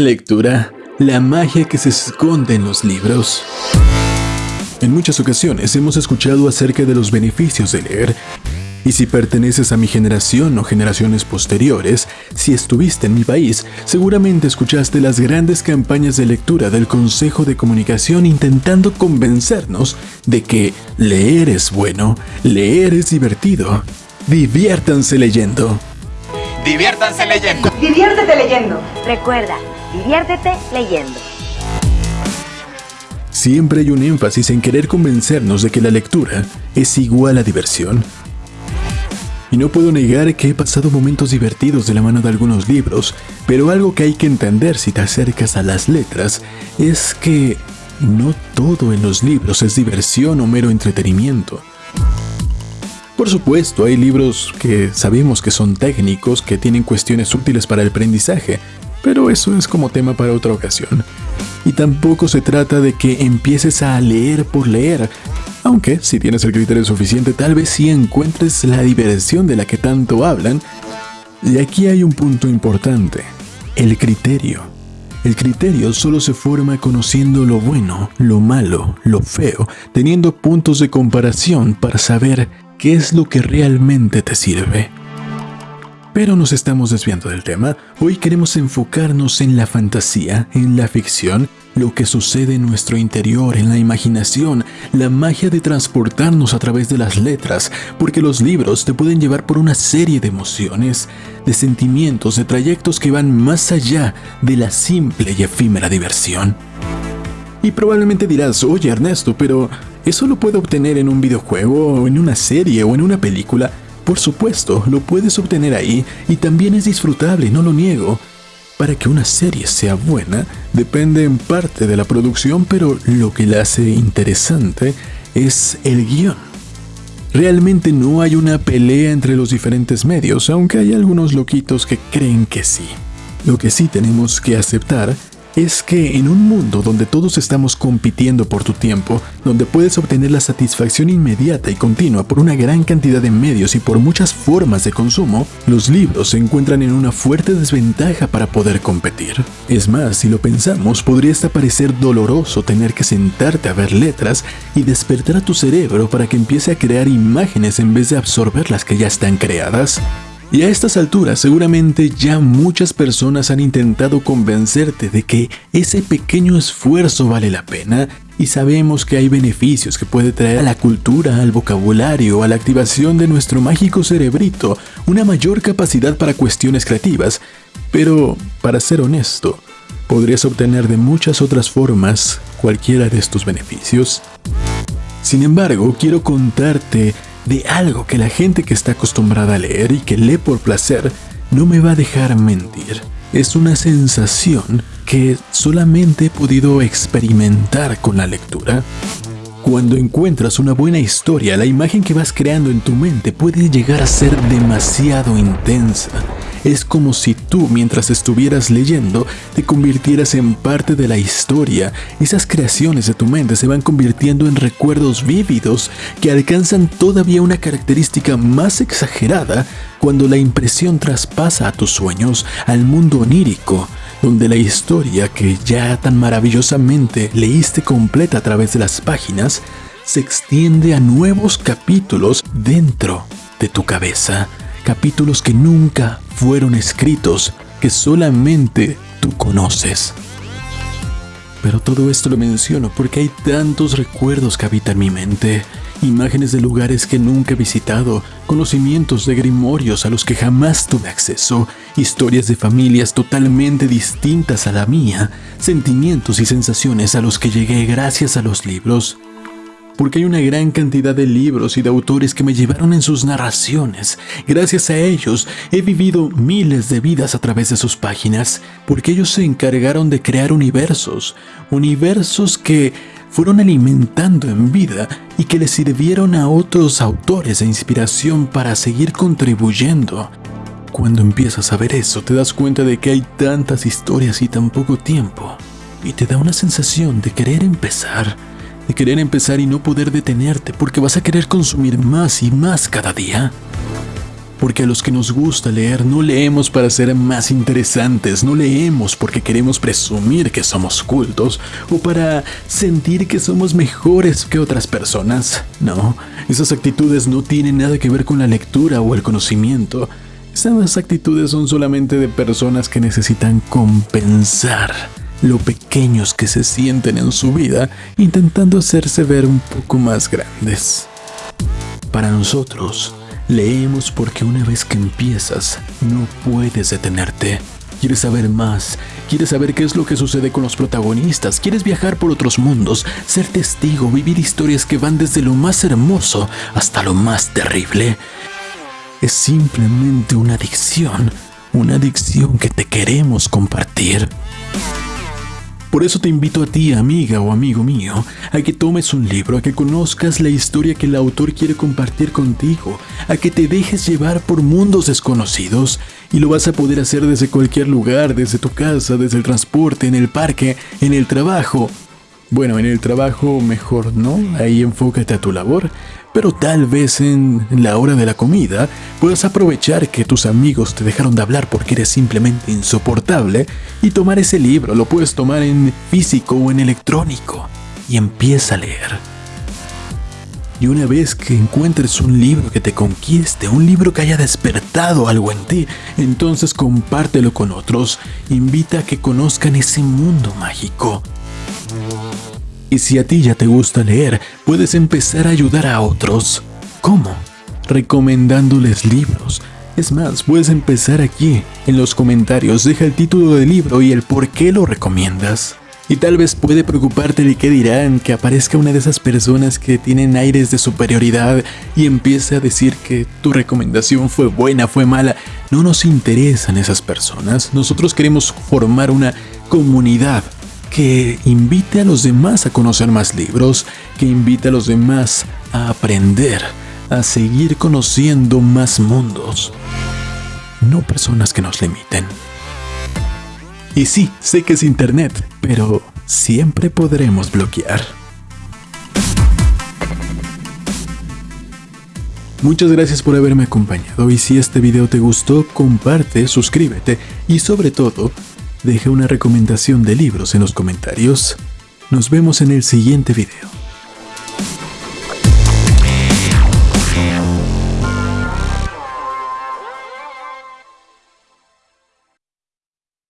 La lectura, la magia que se esconde en los libros. En muchas ocasiones hemos escuchado acerca de los beneficios de leer, y si perteneces a mi generación o generaciones posteriores, si estuviste en mi país, seguramente escuchaste las grandes campañas de lectura del Consejo de Comunicación intentando convencernos de que leer es bueno, leer es divertido. Diviértanse leyendo. Diviértanse leyendo. Diviértete leyendo. Recuerda, diviértete leyendo. Siempre hay un énfasis en querer convencernos de que la lectura es igual a diversión. Y no puedo negar que he pasado momentos divertidos de la mano de algunos libros, pero algo que hay que entender si te acercas a las letras es que no todo en los libros es diversión o mero entretenimiento. Por supuesto, hay libros que sabemos que son técnicos, que tienen cuestiones útiles para el aprendizaje, pero eso es como tema para otra ocasión. Y tampoco se trata de que empieces a leer por leer, aunque si tienes el criterio suficiente tal vez sí encuentres la diversión de la que tanto hablan. Y aquí hay un punto importante, el criterio. El criterio solo se forma conociendo lo bueno, lo malo, lo feo, teniendo puntos de comparación para saber qué es lo que realmente te sirve. Pero nos estamos desviando del tema. Hoy queremos enfocarnos en la fantasía, en la ficción, lo que sucede en nuestro interior, en la imaginación, la magia de transportarnos a través de las letras, porque los libros te pueden llevar por una serie de emociones, de sentimientos, de trayectos que van más allá de la simple y efímera diversión. Y probablemente dirás, oye Ernesto, pero ¿eso lo puedo obtener en un videojuego o en una serie o en una película? Por supuesto, lo puedes obtener ahí y también es disfrutable, no lo niego. Para que una serie sea buena, depende en parte de la producción, pero lo que la hace interesante es el guion. Realmente no hay una pelea entre los diferentes medios, aunque hay algunos loquitos que creen que sí. Lo que sí tenemos que aceptar es que en un mundo donde todos estamos compitiendo por tu tiempo, donde puedes obtener la satisfacción inmediata y continua por una gran cantidad de medios y por muchas formas de consumo, los libros se encuentran en una fuerte desventaja para poder competir. Es más, si lo pensamos, podría hasta parecer doloroso tener que sentarte a ver letras y despertar a tu cerebro para que empiece a crear imágenes en vez de absorber las que ya están creadas. Y a estas alturas seguramente ya muchas personas han intentado convencerte de que ese pequeño esfuerzo vale la pena y sabemos que hay beneficios que puede traer a la cultura, al vocabulario, a la activación de nuestro mágico cerebrito, una mayor capacidad para cuestiones creativas, pero para ser honesto, podrías obtener de muchas otras formas cualquiera de estos beneficios. Sin embargo, quiero contarte de algo que la gente que está acostumbrada a leer y que lee por placer no me va a dejar mentir. Es una sensación que solamente he podido experimentar con la lectura. Cuando encuentras una buena historia, la imagen que vas creando en tu mente puede llegar a ser demasiado intensa es como si tú, mientras estuvieras leyendo, te convirtieras en parte de la historia. Esas creaciones de tu mente se van convirtiendo en recuerdos vívidos que alcanzan todavía una característica más exagerada cuando la impresión traspasa a tus sueños, al mundo onírico, donde la historia que ya tan maravillosamente leíste completa a través de las páginas, se extiende a nuevos capítulos dentro de tu cabeza capítulos que nunca fueron escritos, que solamente tú conoces. Pero todo esto lo menciono porque hay tantos recuerdos que habitan mi mente, imágenes de lugares que nunca he visitado, conocimientos de grimorios a los que jamás tuve acceso, historias de familias totalmente distintas a la mía, sentimientos y sensaciones a los que llegué gracias a los libros, porque hay una gran cantidad de libros y de autores que me llevaron en sus narraciones. Gracias a ellos he vivido miles de vidas a través de sus páginas, porque ellos se encargaron de crear universos, universos que fueron alimentando en vida y que le sirvieron a otros autores de inspiración para seguir contribuyendo. Cuando empiezas a ver eso, te das cuenta de que hay tantas historias y tan poco tiempo, y te da una sensación de querer empezar de querer empezar y no poder detenerte porque vas a querer consumir más y más cada día. porque a los que nos gusta leer no leemos para ser más interesantes, no leemos porque queremos presumir que somos cultos o para sentir que somos mejores que otras personas. No, esas actitudes no tienen nada que ver con la lectura o el conocimiento. Esas actitudes son solamente de personas que necesitan compensar lo pequeños que se sienten en su vida, intentando hacerse ver un poco más grandes. Para nosotros, leemos porque una vez que empiezas, no puedes detenerte. Quieres saber más, quieres saber qué es lo que sucede con los protagonistas, quieres viajar por otros mundos, ser testigo, vivir historias que van desde lo más hermoso hasta lo más terrible. Es simplemente una adicción, una adicción que te queremos compartir. Por eso te invito a ti, amiga o amigo mío, a que tomes un libro, a que conozcas la historia que el autor quiere compartir contigo, a que te dejes llevar por mundos desconocidos, y lo vas a poder hacer desde cualquier lugar, desde tu casa, desde el transporte, en el parque, en el trabajo. Bueno, en el trabajo mejor no, ahí enfócate a tu labor, pero tal vez en la hora de la comida puedas aprovechar que tus amigos te dejaron de hablar porque eres simplemente insoportable y tomar ese libro, lo puedes tomar en físico o en electrónico y empieza a leer. Y una vez que encuentres un libro que te conquiste, un libro que haya despertado algo en ti, entonces compártelo con otros, invita a que conozcan ese mundo mágico. Y si a ti ya te gusta leer, puedes empezar a ayudar a otros. ¿Cómo? Recomendándoles libros. Es más, puedes empezar aquí. En los comentarios deja el título del libro y el por qué lo recomiendas. Y tal vez puede preocuparte de qué dirán, que aparezca una de esas personas que tienen aires de superioridad y empiece a decir que tu recomendación fue buena, fue mala. No nos interesan esas personas. Nosotros queremos formar una comunidad que invite a los demás a conocer más libros, que invite a los demás a aprender, a seguir conociendo más mundos. No personas que nos limiten. Y sí, sé que es internet, pero siempre podremos bloquear. Muchas gracias por haberme acompañado y si este video te gustó, comparte, suscríbete y sobre todo, Deja una recomendación de libros en los comentarios. Nos vemos en el siguiente video.